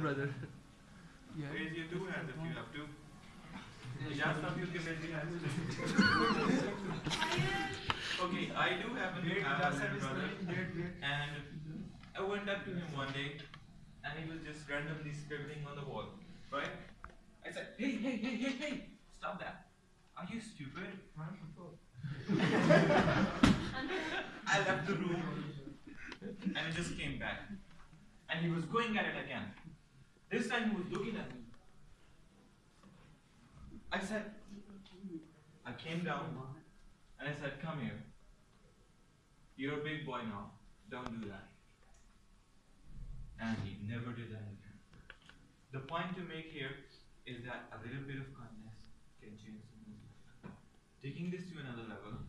brother. Yeah. Raise your two hands if you have to. Just some you can raise your hands. okay, I do have a have a little brother, and I went up to him one day, and he was just randomly scribbling on the wall, right? I said, hey, hey, hey, hey, hey, stop that. Are you stupid? I left the room, and he just came back, and he was going at it again. This time he was looking at me. I said, I came down and I said, Come here. You're a big boy now. Don't do that. And he never did that again. The point to make here is that a little bit of kindness can change someone's life. Taking this to another level,